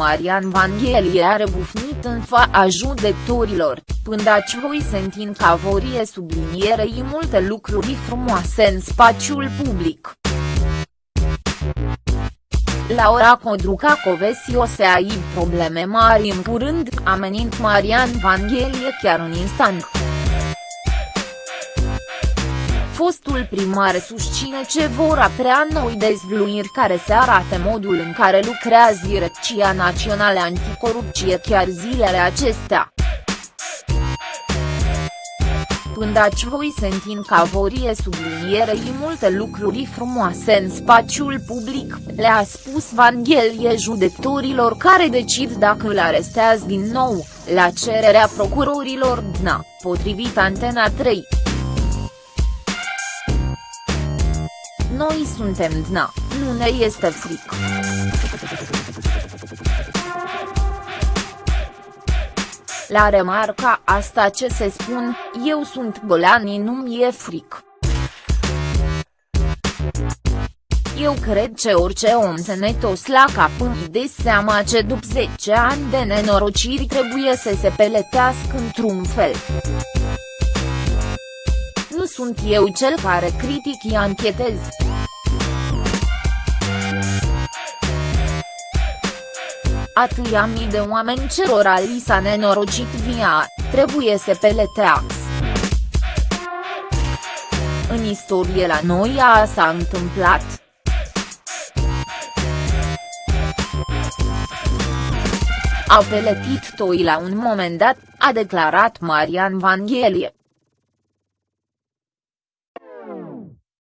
Marian Vanghelie a rebufnit în fața judecătorilor, pândaci voi sentin ca vorie sublinierei multe lucruri frumoase în spațiul public. Laura Codruca Covesi o să ai probleme mari în curând, amenind Marian Vanghelie chiar în instant. Fostul primar susține ce vor aprea noi dezvluiri care se arate modul în care lucrează Direcția Națională Anticorupție chiar zilele acestea pândaci voi sentin ca vorie sublinierei multe lucruri frumoase în spațiul public, le-a spus Vanghelie judecătorilor care decid dacă îl arestează din nou, la cererea procurorilor DNA, potrivit Antena 3. Noi suntem DNA, nu ne este frică. La remarca asta ce se spun, eu sunt golani nu mi-e fric. Eu cred că orice om se netos la cap îmi de seama ce după 10 ani de nenorociri trebuie să se peletească într-un fel. Nu sunt eu cel care critic anchetez. Atâia mii de oameni cerora li s-a nenorocit via, trebuie să peleteax. În istorie la noi a s-a întâmplat. Au peletit toi la un moment dat, a declarat Marian Vanghelie.